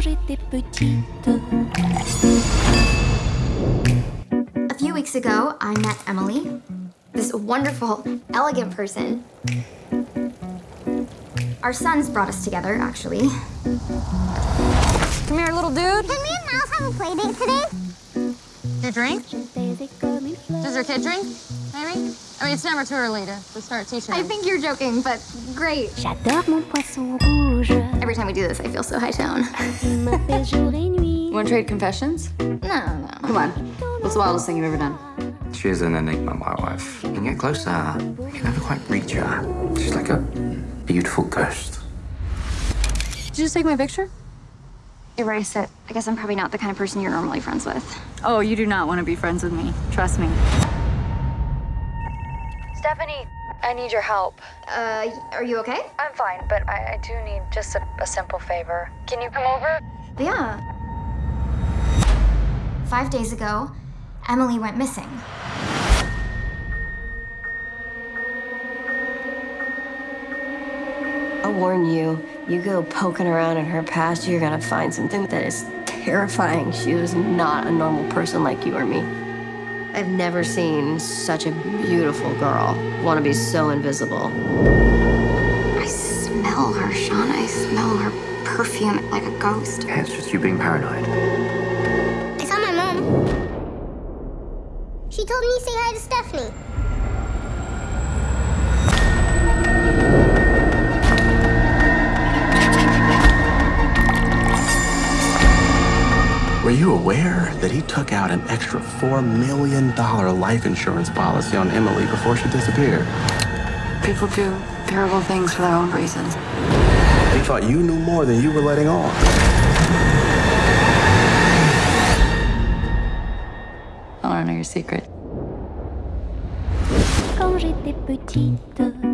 quand j'étais petite. A few weeks ago, I met Emily, this wonderful, elegant person. Our sons brought us together, actually. Come here, little dude. Can me and Miles have a play date today? Do you drink? Je baisais comme une. Does your kid drink? Maybe? I mean, it's never too early to, to start teaching. I think you're joking, but great. J'adore mon poisson rouge. Every time we do this, I feel so high tone. Il m'appelle jour et nuit. Want to trade confessions? No, no. Come on. What's the wildest thing you've ever done? She is an enigma, my wife. You can get closer, you can never quite reach her. She's like a beautiful ghost. Did you just take my picture? Erase it. I guess I'm probably not the kind of person you're normally friends with. Oh, you do not want to be friends with me. Trust me. Stephanie, I need your help. Uh, are you okay? I'm fine, but I, I do need just a, a simple favor. Can you come over? Yeah. Five days ago, Emily went missing. I warn you, you go poking around in her past, you're gonna find something that is terrifying. She was not a normal person like you or me. I've never seen such a beautiful girl want to be so invisible. I smell her, Sean. I smell her perfume like a ghost. Yeah, it's just you being paranoid. I saw my mom. She told me to say hi to Stephanie. Were you aware that he took out an extra $4 million life insurance policy on Emily before she disappeared? People do terrible things for their own reasons. He thought you knew more than you were letting on. I want to know your secret. Quand j'étais petite,